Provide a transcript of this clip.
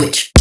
switch.